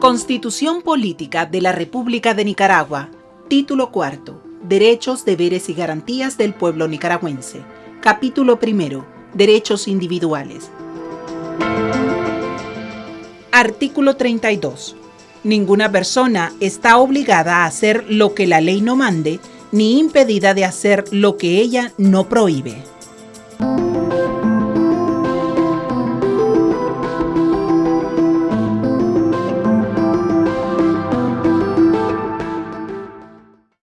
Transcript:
Constitución Política de la República de Nicaragua. Título cuarto. Derechos, deberes y garantías del pueblo nicaragüense. Capítulo primero. Derechos individuales. Artículo 32. Ninguna persona está obligada a hacer lo que la ley no mande, ni impedida de hacer lo que ella no prohíbe.